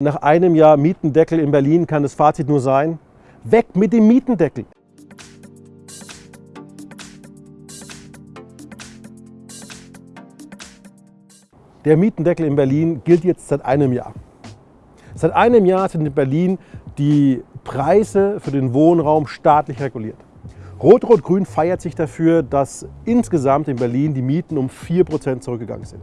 Nach einem Jahr Mietendeckel in Berlin kann das Fazit nur sein, weg mit dem Mietendeckel. Der Mietendeckel in Berlin gilt jetzt seit einem Jahr. Seit einem Jahr sind in Berlin die Preise für den Wohnraum staatlich reguliert. Rot-Rot-Grün feiert sich dafür, dass insgesamt in Berlin die Mieten um 4% zurückgegangen sind.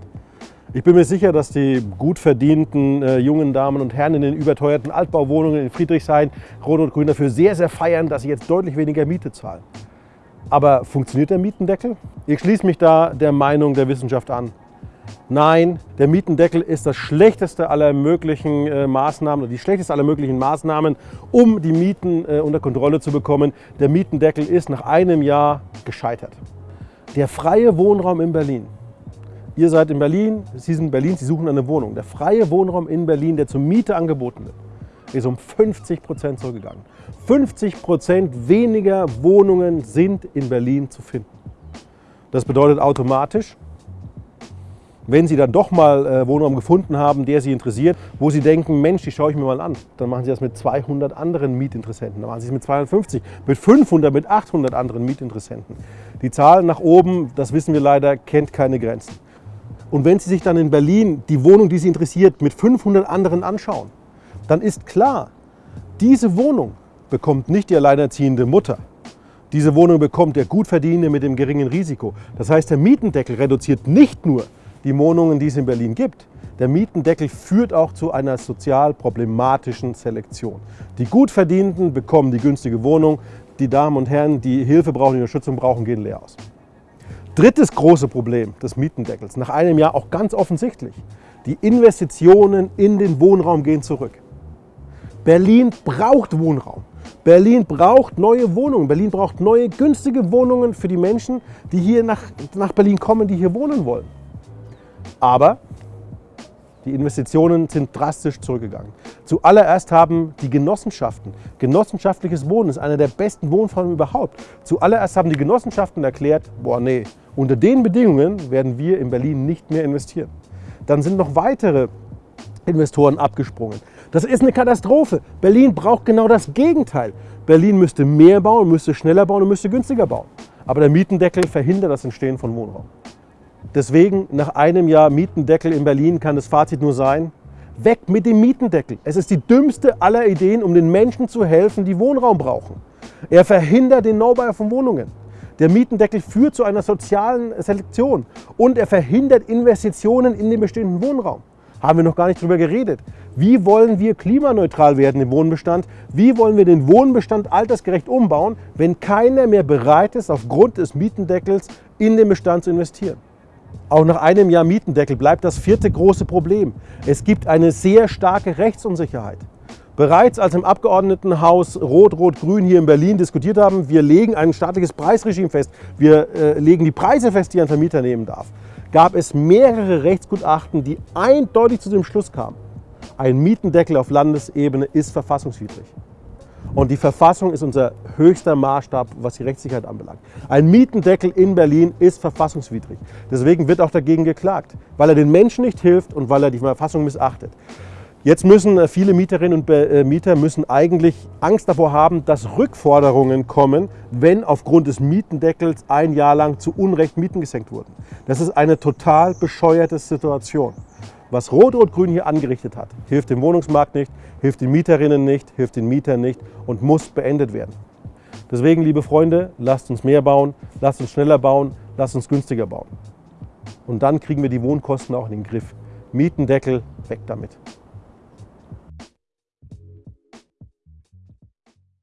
Ich bin mir sicher, dass die gut verdienten äh, jungen Damen und Herren in den überteuerten Altbauwohnungen in Friedrichshain Rot und Grün dafür sehr, sehr feiern, dass sie jetzt deutlich weniger Miete zahlen. Aber funktioniert der Mietendeckel? Ich schließe mich da der Meinung der Wissenschaft an. Nein, der Mietendeckel ist das schlechteste aller möglichen äh, Maßnahmen, die schlechteste aller möglichen Maßnahmen, um die Mieten äh, unter Kontrolle zu bekommen. Der Mietendeckel ist nach einem Jahr gescheitert. Der freie Wohnraum in Berlin Ihr seid in Berlin, Sie sind in Berlin, Sie suchen eine Wohnung. Der freie Wohnraum in Berlin, der zur Miete angeboten wird, ist um 50 Prozent zurückgegangen. 50 Prozent weniger Wohnungen sind in Berlin zu finden. Das bedeutet automatisch, wenn Sie dann doch mal äh, Wohnraum gefunden haben, der Sie interessiert, wo Sie denken, Mensch, die schaue ich mir mal an, dann machen Sie das mit 200 anderen Mietinteressenten. Dann machen Sie es mit 250, mit 500, mit 800 anderen Mietinteressenten. Die Zahl nach oben, das wissen wir leider, kennt keine Grenzen. Und wenn Sie sich dann in Berlin die Wohnung, die Sie interessiert, mit 500 anderen anschauen, dann ist klar, diese Wohnung bekommt nicht die alleinerziehende Mutter. Diese Wohnung bekommt der Gutverdienende mit dem geringen Risiko. Das heißt, der Mietendeckel reduziert nicht nur die Wohnungen, die es in Berlin gibt. Der Mietendeckel führt auch zu einer sozial problematischen Selektion. Die Gutverdienenden bekommen die günstige Wohnung, die Damen und Herren, die Hilfe brauchen, die Unterstützung brauchen, gehen leer aus. Drittes große Problem des Mietendeckels, nach einem Jahr auch ganz offensichtlich, die Investitionen in den Wohnraum gehen zurück. Berlin braucht Wohnraum. Berlin braucht neue Wohnungen. Berlin braucht neue, günstige Wohnungen für die Menschen, die hier nach, nach Berlin kommen, die hier wohnen wollen. Aber die Investitionen sind drastisch zurückgegangen. Zuallererst haben die Genossenschaften, genossenschaftliches Wohnen ist eine der besten Wohnformen überhaupt. Zuallererst haben die Genossenschaften erklärt, boah nee, unter den Bedingungen werden wir in Berlin nicht mehr investieren. Dann sind noch weitere Investoren abgesprungen. Das ist eine Katastrophe. Berlin braucht genau das Gegenteil. Berlin müsste mehr bauen, müsste schneller bauen und müsste günstiger bauen. Aber der Mietendeckel verhindert das Entstehen von Wohnraum. Deswegen nach einem Jahr Mietendeckel in Berlin kann das Fazit nur sein, weg mit dem Mietendeckel. Es ist die dümmste aller Ideen, um den Menschen zu helfen, die Wohnraum brauchen. Er verhindert den Neubau von Wohnungen. Der Mietendeckel führt zu einer sozialen Selektion und er verhindert Investitionen in den bestehenden Wohnraum. Haben wir noch gar nicht darüber geredet. Wie wollen wir klimaneutral werden im Wohnbestand? Wie wollen wir den Wohnbestand altersgerecht umbauen, wenn keiner mehr bereit ist, aufgrund des Mietendeckels in den Bestand zu investieren? Auch nach einem Jahr Mietendeckel bleibt das vierte große Problem. Es gibt eine sehr starke Rechtsunsicherheit. Bereits als im Abgeordnetenhaus Rot-Rot-Grün hier in Berlin diskutiert haben, wir legen ein staatliches Preisregime fest, wir äh, legen die Preise fest, die ein Vermieter nehmen darf, gab es mehrere Rechtsgutachten, die eindeutig zu dem Schluss kamen, ein Mietendeckel auf Landesebene ist verfassungswidrig. Und die Verfassung ist unser höchster Maßstab, was die Rechtssicherheit anbelangt. Ein Mietendeckel in Berlin ist verfassungswidrig. Deswegen wird auch dagegen geklagt, weil er den Menschen nicht hilft und weil er die Verfassung missachtet. Jetzt müssen äh, viele Mieterinnen und äh, Mieter müssen eigentlich Angst davor haben, dass Rückforderungen kommen, wenn aufgrund des Mietendeckels ein Jahr lang zu Unrecht Mieten gesenkt wurden. Das ist eine total bescheuerte Situation. Was Rot-Rot-Grün hier angerichtet hat, hilft dem Wohnungsmarkt nicht, hilft den Mieterinnen nicht, hilft den Mietern nicht und muss beendet werden. Deswegen, liebe Freunde, lasst uns mehr bauen, lasst uns schneller bauen, lasst uns günstiger bauen. Und dann kriegen wir die Wohnkosten auch in den Griff. Mietendeckel, weg damit.